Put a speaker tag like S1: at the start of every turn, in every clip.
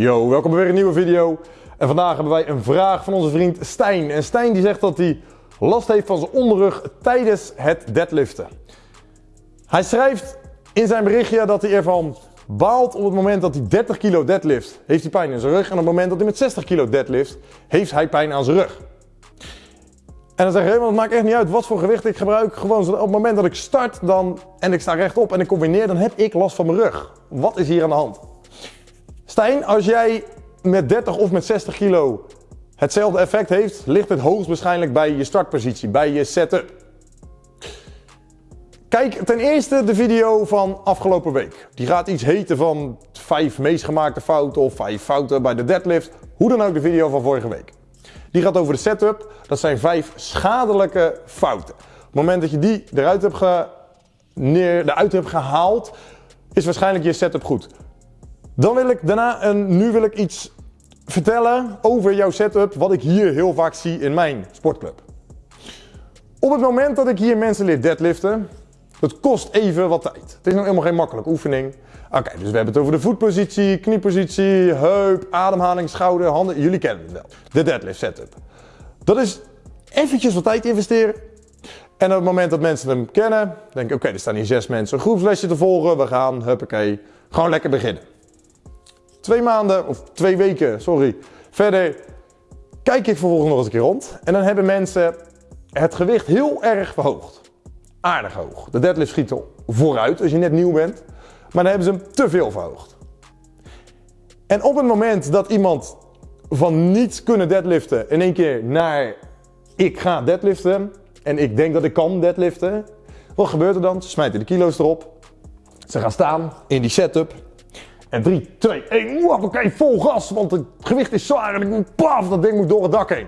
S1: Yo, welkom bij weer een nieuwe video. En vandaag hebben wij een vraag van onze vriend Stijn. En Stijn die zegt dat hij last heeft van zijn onderrug tijdens het deadliften. Hij schrijft in zijn berichtje dat hij ervan baalt op het moment dat hij 30 kilo deadlift, heeft hij pijn in zijn rug. En op het moment dat hij met 60 kilo deadlift, heeft hij pijn aan zijn rug. En dan zeg je, het maakt echt niet uit wat voor gewicht ik gebruik. Gewoon op het moment dat ik start dan, en ik sta rechtop en ik kom weer neer, dan heb ik last van mijn rug. Wat is hier aan de hand? Stijn, als jij met 30 of met 60 kilo hetzelfde effect heeft, ligt het hoogstwaarschijnlijk bij je startpositie, bij je setup. Kijk ten eerste de video van afgelopen week. Die gaat iets heten van 5 meest gemaakte fouten of 5 fouten bij de deadlift. Hoe dan ook de video van vorige week. Die gaat over de setup. Dat zijn 5 schadelijke fouten. Op het moment dat je die eruit hebt, ge... neer, eruit hebt gehaald, is waarschijnlijk je setup goed. Dan wil ik daarna, en nu wil ik iets vertellen over jouw setup, wat ik hier heel vaak zie in mijn sportclub. Op het moment dat ik hier mensen leer deadliften, dat kost even wat tijd. Het is nog helemaal geen makkelijke oefening. Oké, dus we hebben het over de voetpositie, kniepositie, heup, ademhaling, schouder, handen. Jullie kennen het wel. De deadlift setup. Dat is eventjes wat tijd investeren. En op het moment dat mensen hem kennen, denk ik, oké, er staan hier zes mensen een groepslesje te volgen. We gaan, huppakee, gewoon lekker beginnen. Twee maanden, of twee weken, sorry, verder kijk ik vervolgens nog eens een keer rond. En dan hebben mensen het gewicht heel erg verhoogd. Aardig hoog. De deadlift schiet al vooruit als je net nieuw bent. Maar dan hebben ze hem te veel verhoogd. En op het moment dat iemand van niet kunnen deadliften in één keer naar ik ga deadliften en ik denk dat ik kan deadliften, wat gebeurt er dan? Ze smijten de kilo's erop. Ze gaan staan in die setup. En 3, 2, 1, oké, vol gas, want het gewicht is zwaar en ik moet paf, dat ding moet door het dak heen.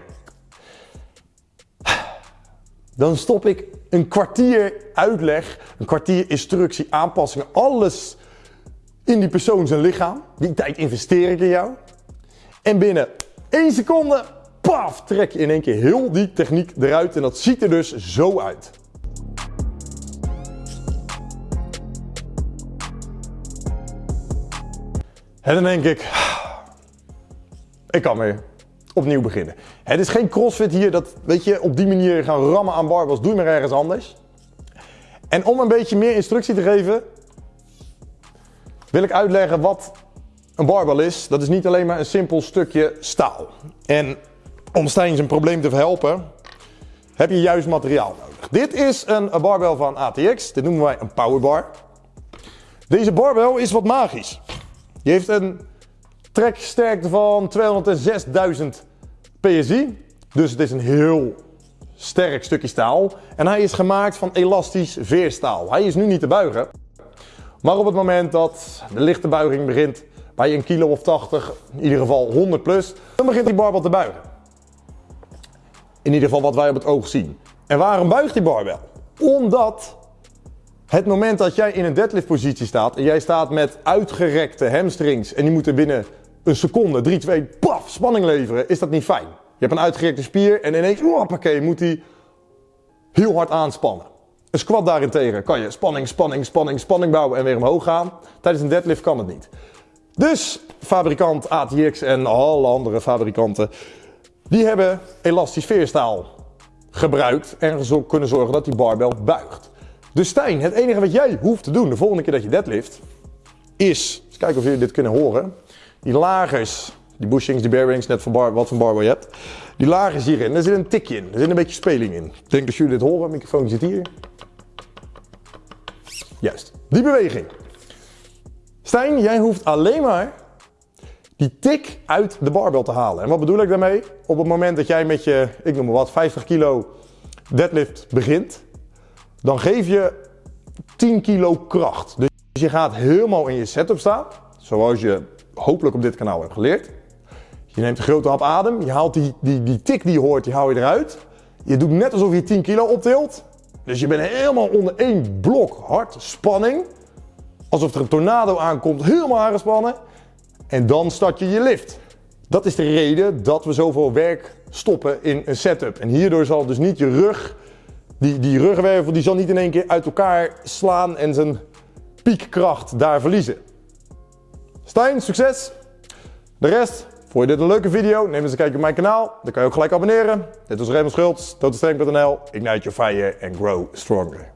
S1: Dan stop ik een kwartier uitleg, een kwartier instructie, aanpassingen, alles in die persoon zijn lichaam. Die tijd investeer ik in jou. En binnen 1 seconde, paf, trek je in één keer heel die techniek eruit. En dat ziet er dus zo uit. En dan denk ik, ik kan weer opnieuw beginnen. Het is geen crossfit hier, dat weet je, op die manier gaan rammen aan barbels, doe maar ergens anders. En om een beetje meer instructie te geven, wil ik uitleggen wat een barbel is. Dat is niet alleen maar een simpel stukje staal. En om Stijn zijn probleem te verhelpen, heb je juist materiaal nodig. Dit is een barbel van ATX, dit noemen wij een powerbar. Deze barbel is wat magisch. Die heeft een treksterkte van 206.000 PSI. Dus het is een heel sterk stukje staal. En hij is gemaakt van elastisch veerstaal. Hij is nu niet te buigen. Maar op het moment dat de lichte buiging begint bij een kilo of 80, in ieder geval 100 plus, dan begint die barbel te buigen. In ieder geval wat wij op het oog zien. En waarom buigt die barbel? Omdat het moment dat jij in een deadlift positie staat en jij staat met uitgerekte hamstrings en die moeten binnen een seconde, 3, 2, paf, spanning leveren, is dat niet fijn. Je hebt een uitgerekte spier en ineens, hoppakee, moet die heel hard aanspannen. Een squat daarentegen kan je spanning, spanning, spanning, spanning bouwen en weer omhoog gaan. Tijdens een deadlift kan het niet. Dus fabrikant ATX en alle andere fabrikanten, die hebben elastisch veerstaal gebruikt en kunnen zorgen dat die barbel buigt. Dus Stijn, het enige wat jij hoeft te doen de volgende keer dat je deadlift, is, eens kijken of jullie dit kunnen horen, die lagers, die bushings, die bearings, net van bar, wat voor barbel je hebt, die lagers hierin, daar zit een tikje in, er zit een beetje speling in. Ik denk dat jullie dit horen, microfoon zit hier. Juist, die beweging. Stijn, jij hoeft alleen maar die tik uit de barbel te halen. En wat bedoel ik daarmee? Op het moment dat jij met je, ik noem maar wat, 50 kilo deadlift begint, dan geef je 10 kilo kracht. Dus je gaat helemaal in je setup staan, zoals je hopelijk op dit kanaal hebt geleerd. Je neemt een grote hap adem, je haalt die, die, die tik die hoort, die haal je eruit. Je doet net alsof je 10 kilo optilt. Dus je bent helemaal onder één blok hard spanning. Alsof er een tornado aankomt, helemaal aangespannen. En dan start je je lift. Dat is de reden dat we zoveel werk stoppen in een setup. En hierdoor zal dus niet je rug, die, die rugwervel, die zal niet in één keer uit elkaar slaan en zijn piekkracht daar verliezen. Stijn, succes! De rest, vond je dit een leuke video? Neem eens een kijkje op mijn kanaal. Dan kan je ook gelijk abonneren. Dit was Raymond Schultz, totalstrength.nl. Ignite your fire and grow stronger.